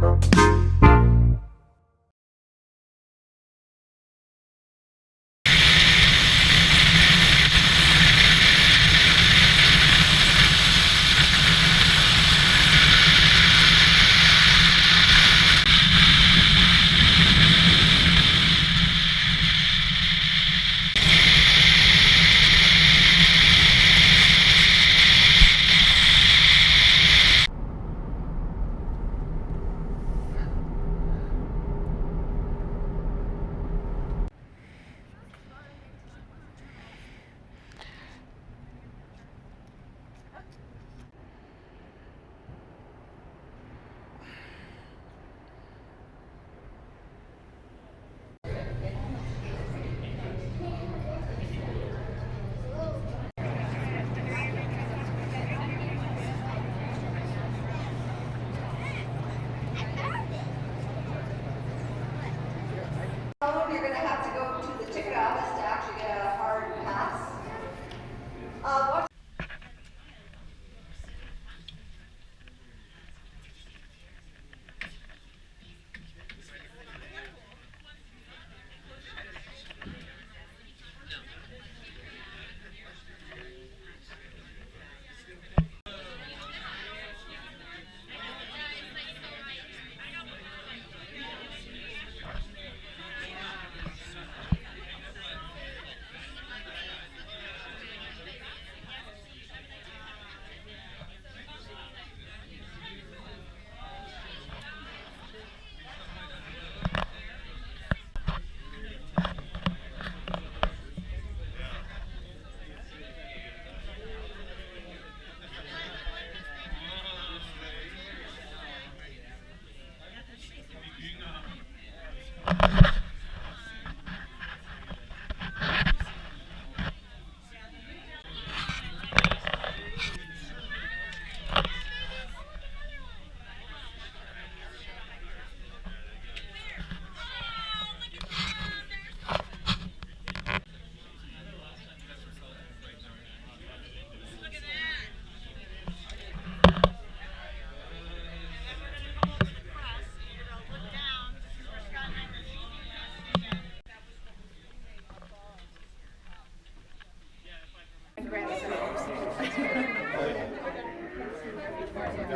Bye.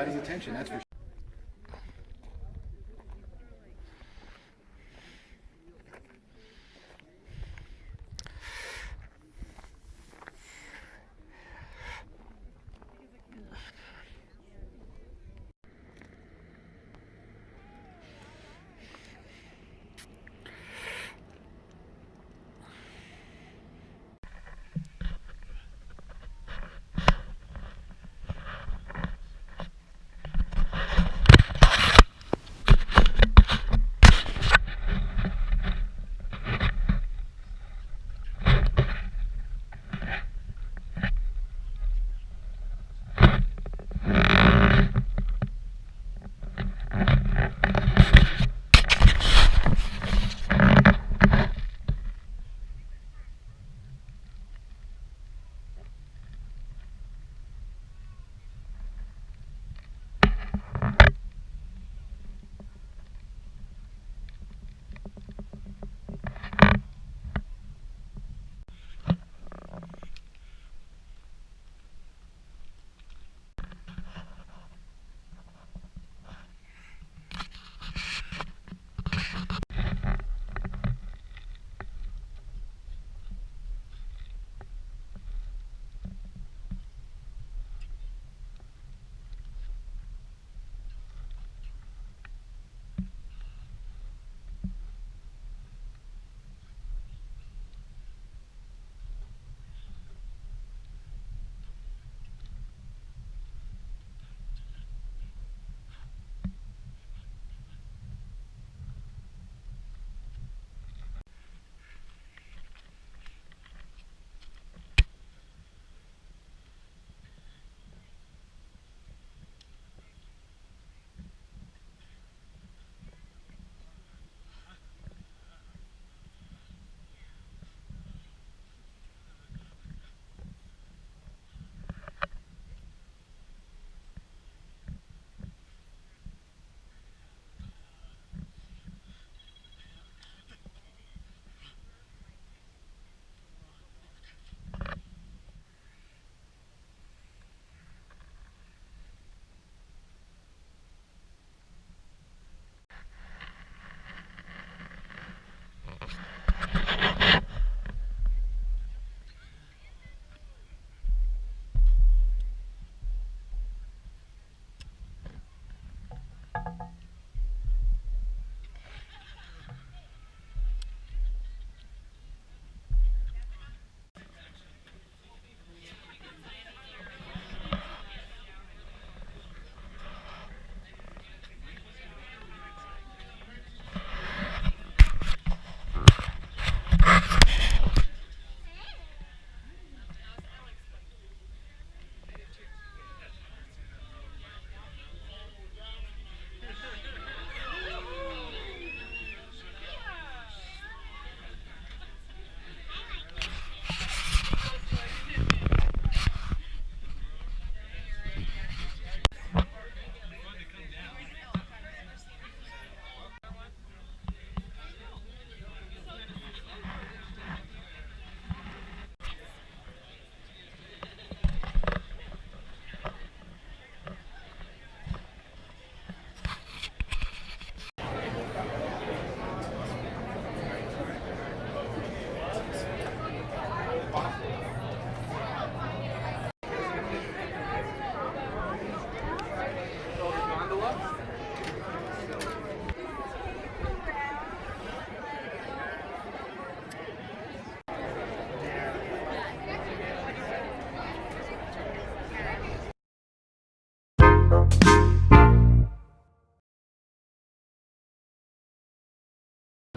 anybody's attention, that's for sure.